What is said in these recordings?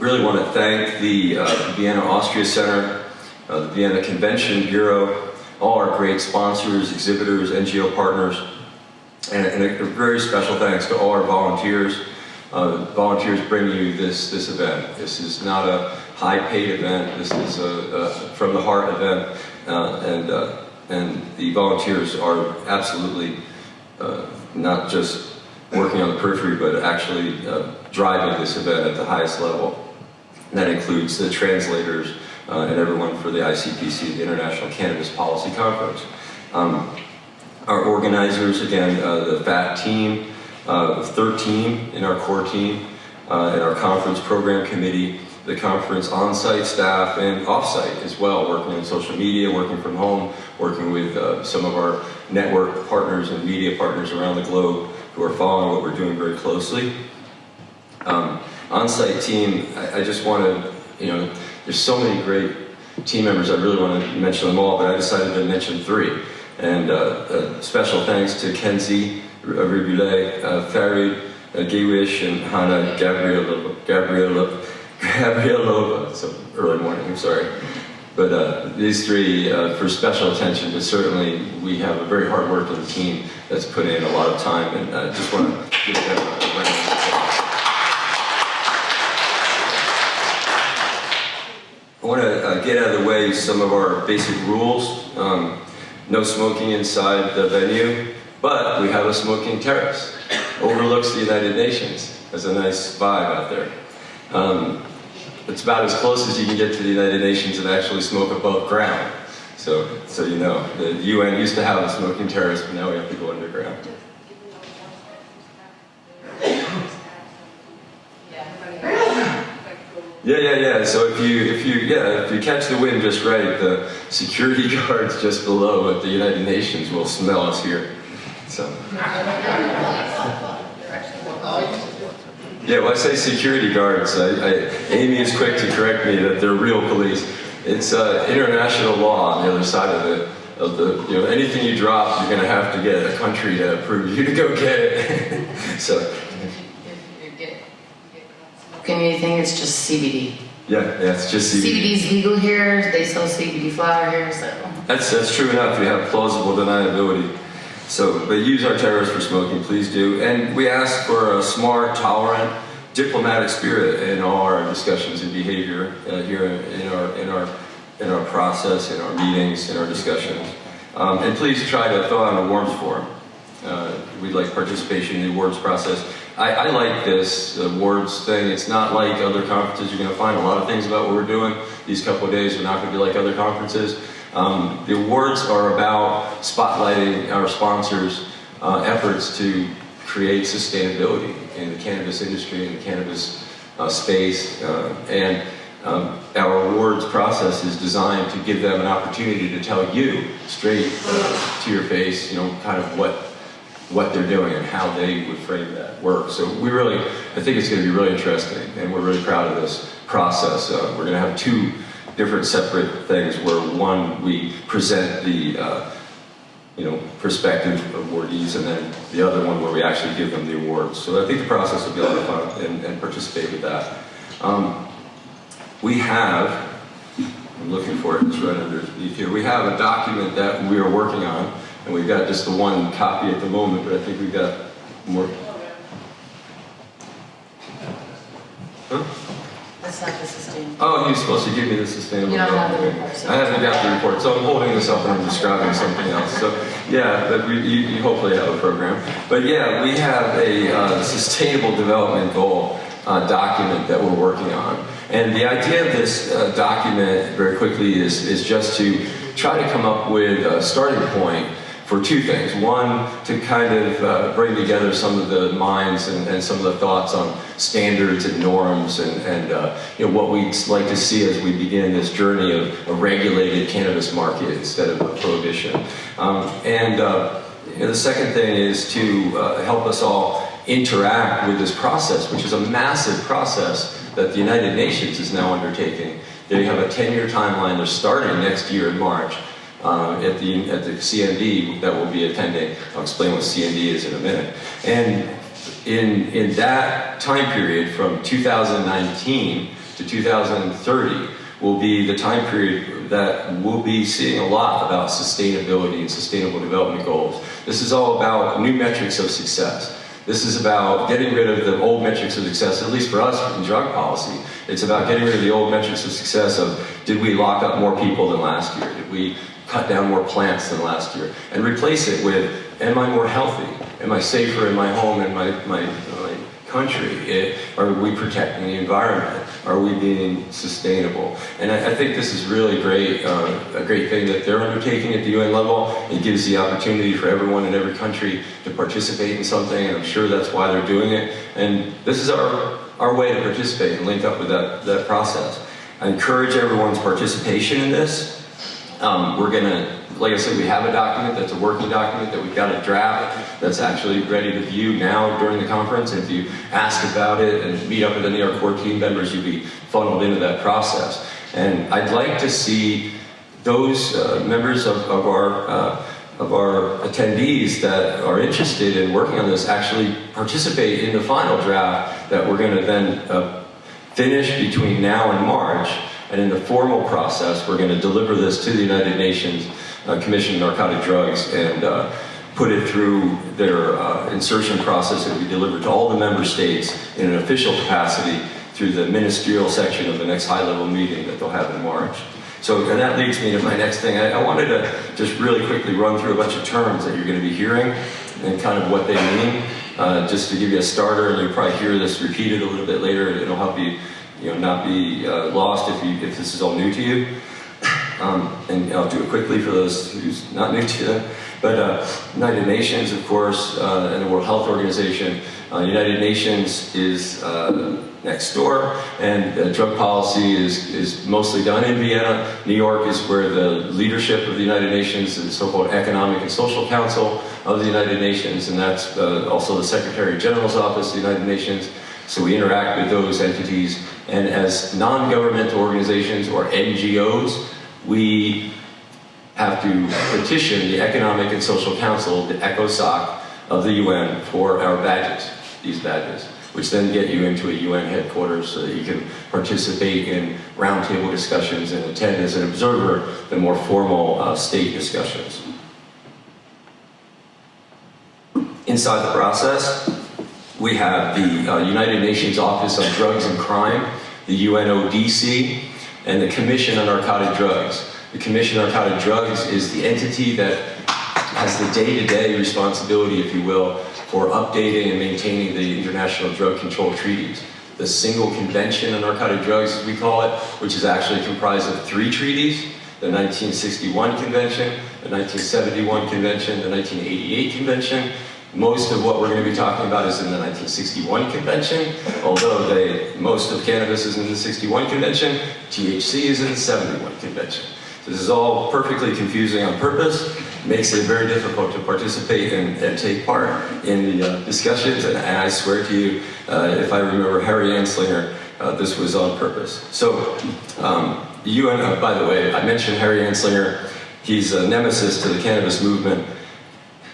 really want to thank the uh, Vienna Austria Center, uh, the Vienna Convention Bureau, all our great sponsors, exhibitors, NGO partners, and, and a, a, very special thanks to all our volunteers. Uh, volunteers bring you this, this event. This is not a high-paid event. This is a, a from the heart event, uh, and uh, and the volunteers are absolutely uh, not just working on the periphery, but actually driving this event at the highest level. That includes the translators uh, and everyone for the ICPC, the International Cannabis Policy Conference. Um, our organizers, again, uh, the FAT team, uh, 13 in our core team, uh, and our conference program committee, the conference on-site staff and off-site as well, working in social media, working from home, working with uh, some of our network partners and media partners around the globe who are following what we're doing very closely. Um, on-site team, I, I just want to, you know, there's so many great team members, I really want to mention them all, but I decided to mention three. And uh, special thanks to Kenzie Riboulet, uh, Farid uh, and Hannah Gabriela, Gabriela, Gabrielova. It's early morning, I'm sorry. But uh, these three uh, for special attention, but certainly we have a very hard-working team that's put in a lot of time, and I uh, just want to give them a round of applause. I want to uh, get out of the way some of our basic rules. Um, no smoking inside the venue, but we have a smoking terrace. Overlooks the United Nations. There's a nice vibe out there. Um, it's about as close as you can get to the United Nations and actually smoke above ground. So, so you know, the UN used to have a smoking terrace, but now we have to go underground. Yeah, yeah, yeah. So if you, if you, yeah, if you catch the wind just right, the security guards just below at the United Nations will smell us here. So. Yeah, well, I say security guards. I, I, Amy is quick to correct me that they're real police. It's uh, international law on the other side of it. Of the, you know, anything you drop, you're going to have to get a country to approve you to go get it. so anything, it's just CBD. Yeah, yeah, it's just CBD. CBD is legal here. They sell CBD flower here, so. That's that's true enough. You have plausible deniability. So, but use our terrorists for smoking, please do. And we ask for a smart, tolerant, diplomatic spirit in all our discussions and behavior uh, here in our in our in our process, in our meetings, in our discussions. Um, and please try to fill out an awards form. Uh, we'd like participation in the awards process. I, I like this awards thing. It's not like other conferences. You're going to find a lot of things about what we're doing. These couple of days are not going to be like other conferences. Um, the awards are about spotlighting our sponsors' uh, efforts to create sustainability in the cannabis industry and the cannabis uh, space. Uh, and um, our awards process is designed to give them an opportunity to tell you straight to your face, you know, kind of what what they're doing and how they would frame that work. So we really, I think it's going to be really interesting, and we're really proud of this process. Uh, we're going to have two different separate things where one, we present the uh, you know, prospective awardees, and then the other one where we actually give them the awards. So I think the process will be a lot of fun and, and participate with that. Um, we have, I'm looking for it, it's right underneath here. We have a document that we are working on and we've got just the one copy at the moment, but I think we've got more. Huh? That's not the sustainable. Oh, he was supposed to give me the sustainable. You don't have the report. I haven't got the report, so I'm holding this up and I'm describing something else. So, yeah, but we, you, you hopefully have a program. But yeah, we have a uh, sustainable development goal uh, document that we're working on. And the idea of this uh, document, very quickly, is, is just to try to come up with a starting point for two things. One, to kind of uh, bring together some of the minds and, and, some of the thoughts on standards and norms and, and uh, you know, what we'd like to see as we begin this journey of a regulated cannabis market instead of a prohibition. Um, and uh, you know, the second thing is to uh, help us all interact with this process, which is a massive process that the United Nations is now undertaking. They have a 10-year timeline. They're starting next year in March uh, at, the, at the CND that we'll be attending. I'll explain what CND is in a minute. And in, in that time period from 2019 to to 2030 will be the time period that we'll be seeing a lot about sustainability and sustainable development goals. This is all about new metrics of success. This is about getting rid of the old metrics of success, at least for us in drug policy. It's about getting rid of the old metrics of success of did we lock up more people than last year? Did we cut down more plants than last year? And replace it with am I more healthy? Am I safer in my home and my, my, my country? It, are we protecting the environment? Are we being sustainable? And I, I think this is really great, uh, a great thing that they're undertaking at the UN level. It gives the opportunity for everyone in every country to participate in something, and I'm sure that's why they're doing it. And this is our, our way to participate and link up with that, that process. I encourage everyone's participation in this. Um, we're gonna, like I said, we have a document that's a working document that we've got a draft that's actually ready to view now during the conference. If you ask about it and meet up with any of our core team members, you'll be funneled into that process. And I'd like to see those uh, members of, of our uh, of our attendees that are interested in working on this actually participate in the final draft that we're going to then uh, finish between now and March. And in the formal process, we're going to deliver this to the United Nations uh, Commission on Narcotic Drugs and uh, put it through their uh, insertion process that be delivered to all the member states in an official capacity through the ministerial section of the next high-level meeting that they'll have in March. So, and that leads me to my next thing. I, I wanted to just really quickly run through a bunch of terms that you're going to be hearing and kind of what they mean, uh, just to give you a starter, and you'll probably hear this repeated a little bit later. It'll help you, you know, not be uh, lost if, you, if this is all new to you. Um, and I'll do it quickly for those who's not new to them. But uh, United Nations, of course, uh, and the World Health Organization. Uh, United Nations is uh, next door, and drug policy is, is mostly done in Vienna. New York is where the leadership of the United Nations, the so-called Economic and Social Council of the United Nations, and that's uh, also the Secretary General's Office of the United Nations. So we interact with those entities, and as non-governmental organizations or NGOs, we have to petition the Economic and Social Council, the ECOSOC of the UN, for our badges, these badges, which then get you into a UN headquarters so that you can participate in roundtable discussions and attend as an observer the more formal uh, state discussions. Inside the process, we have the uh, United Nations Office on Drugs and Crime, the UNODC, and the Commission on Narcotic Drugs. The Commission on Narcotic Drugs is the entity that has the day-to-day -day responsibility, if you will, for updating and maintaining the international drug control treaties. The single convention on narcotic drugs, as we call it, which is actually comprised of three treaties, the 1961 convention, the 1971 convention, the 1988 convention, most of what we're going to be talking about is in the 1961 convention, although they, most of cannabis is in the 61 convention, THC is in the 71 convention. So this is all perfectly confusing on purpose, makes it very difficult to participate and, and take part in the uh, discussions, and, I swear to you, uh, if I remember Harry Anslinger, uh, this was on purpose. So, um, the UN, uh, by the way, I mentioned Harry Anslinger, he's a nemesis to the cannabis movement,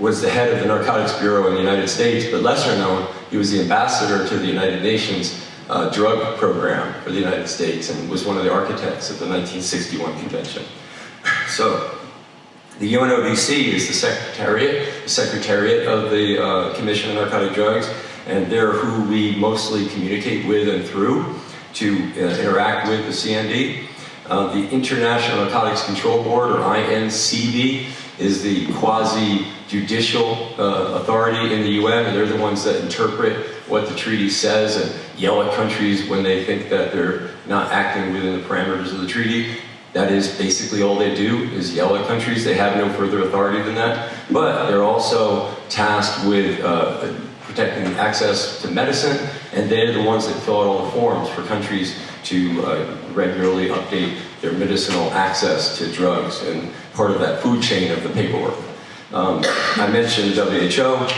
was the head of the Narcotics Bureau in the United States, but lesser known, he was the ambassador to the United Nations uh, drug program for the United States and was one of the architects of the 1961 convention. So, the UNODC is the secretariat, the secretariat of the uh, Commission on Narcotic Drugs, and they're who we mostly communicate with and through to uh, interact with the CND. Uh, the International Narcotics Control Board, or INCB, is the quasi-judicial uh, authority in the UN, and they're the ones that interpret what the treaty says and yell at countries when they think that they're not acting within the parameters of the treaty. That is basically all they do, is yell at countries. They have no further authority than that. But they're also tasked with uh, protecting access to medicine, and they're the ones that fill out all the forms for countries to uh, regularly update their medicinal access to drugs and part of that food chain of the paperwork. Um, I mentioned WHO.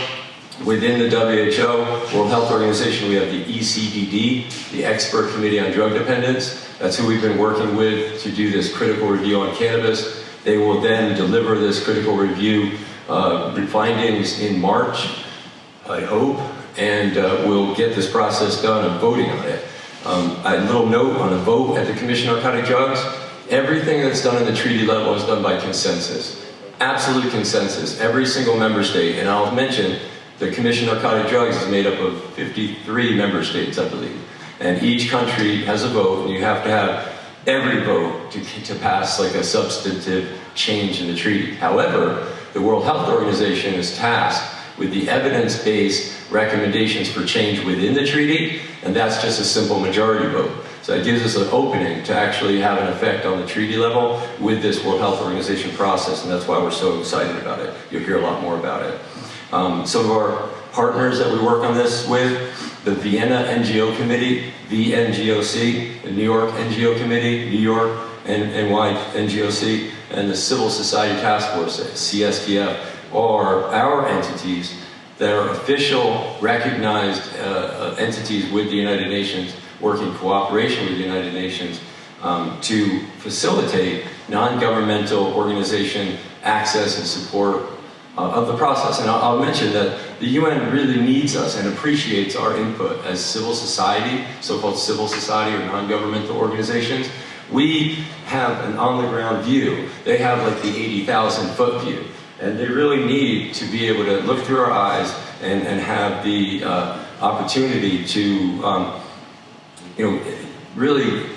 Within the WHO, World Health Organization, we have the ECDD, the Expert Committee on Drug Dependence. That's who we've been working with to do this critical review on cannabis. They will then deliver this critical review uh, findings in March, I hope, and uh, we'll get this process done of voting on it. Um, a little note on a vote at the Commission on Narcotic Drugs. Everything that's done at the treaty level is done by consensus. Absolute consensus. Every single member state. And I'll mention the Commission on Narcotic Drugs is made up of 53 member states, I believe. And each country has a vote, and you have to have every vote to, to pass like a substantive change in the treaty. However, the World Health Organization is tasked with the evidence-based recommendations for change within the treaty, and that's just a simple majority vote. So it gives us an opening to actually have an effect on the treaty level with this World Health Organization process, and that's why we're so excited about it. You'll hear a lot more about it. Um, some of our partners that we work on this with, the Vienna NGO Committee, VNGOC, the New York NGO Committee, New York and NY NGOC, and the Civil Society Task Force, CSTF, are our entities that are official, recognized uh, uh, entities with the United Nations, working in cooperation with the United Nations um, to facilitate non-governmental organization access and support uh, of the process. And I'll, I'll mention that the UN really needs us and appreciates our input as civil society, so-called civil society or non-governmental organizations. We have an on-the-ground view. They have like the 80,000 foot view. And they really need to be able to look through our eyes and, and have the uh, opportunity to, um, you know, really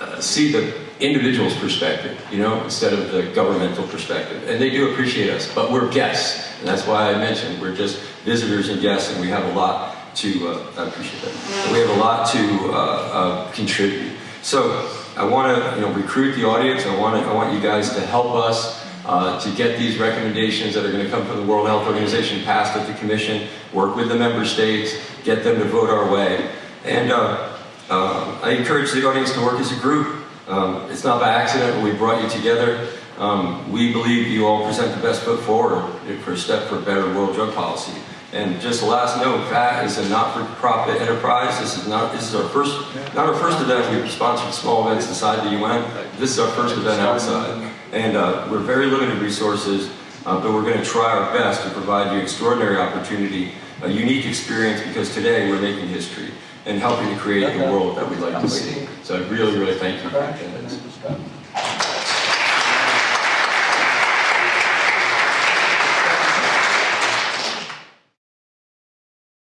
uh, see the individual's perspective, you know, instead of the governmental perspective. And they do appreciate us, but we're guests. And that's why I mentioned we're just visitors and guests, and we have a lot to, uh, I appreciate that. We have a lot to uh, uh, contribute. So I want to, you know, recruit the audience. I want to, I want you guys to help us uh, to get these recommendations that are going to come from the World Health Organization passed at the Commission, work with the member states, get them to vote our way. And uh, uh, I encourage the audience to work as a group. Um, it's not by accident we brought you together. Um, we believe you all present the best foot forward for a step for better world drug policy. And just a last note, FAT is a not-for-profit enterprise. This is not this is our first not our first event. We've sponsored small events inside the UN. This is our first event outside. And uh, we're very limited resources, uh, but we're going to try our best to provide you extraordinary opportunity, a unique experience, because today we're making history and helping to create the world that we'd like to see. So I really, really thank you for your attendance.